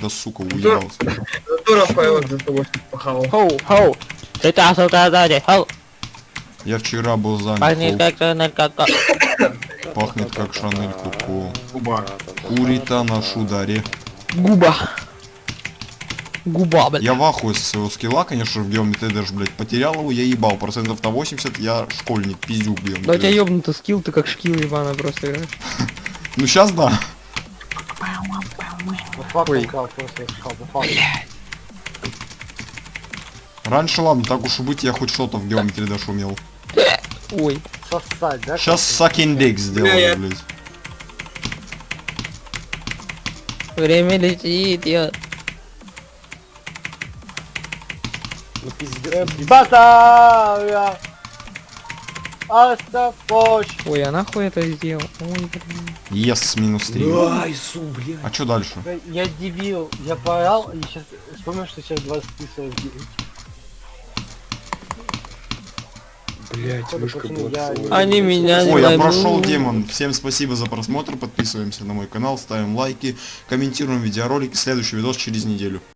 Да сука, уебался. Дура поет за того, что похавал. Хоу, хоу. Ты та, сука, сзади. Хоу. Я вчера был Пахнет занят. как тоннель, как... Фу, Пахнет как Шанель Куку. Губа. Курита на шударе. Губа. Губа, блядь. Я в ахуе со своего скилла, конечно, в геометрии даже, блядь, потерял его, я ебал. Процентов на 80 я школьник, пиздюк в Да у тебя ёбнутый скилл, ты как шкил ебаный просто играешь. Ну сейчас да. Раньше, ладно, так уж и быть, я хоть что-то в геометрии даже умел. Ой. Сосать, да? Сейчас sucking dick Бля, я- сделаю, блядь. Время летит, я... Ну пиздец. Батая! Оставь Ой, а нахуй это сделал? Ой, блин. Yes, минус 3. Айсу, блядь. А что дальше? Я дебил, я поорал и сейчас вспомнил, что сейчас 23 Блядь, Походу, мышка была. Они меня не Ой, я прошел демон. Всем спасибо за просмотр. Подписываемся на мой канал, ставим лайки, комментируем видеоролики. Следующий видос через неделю.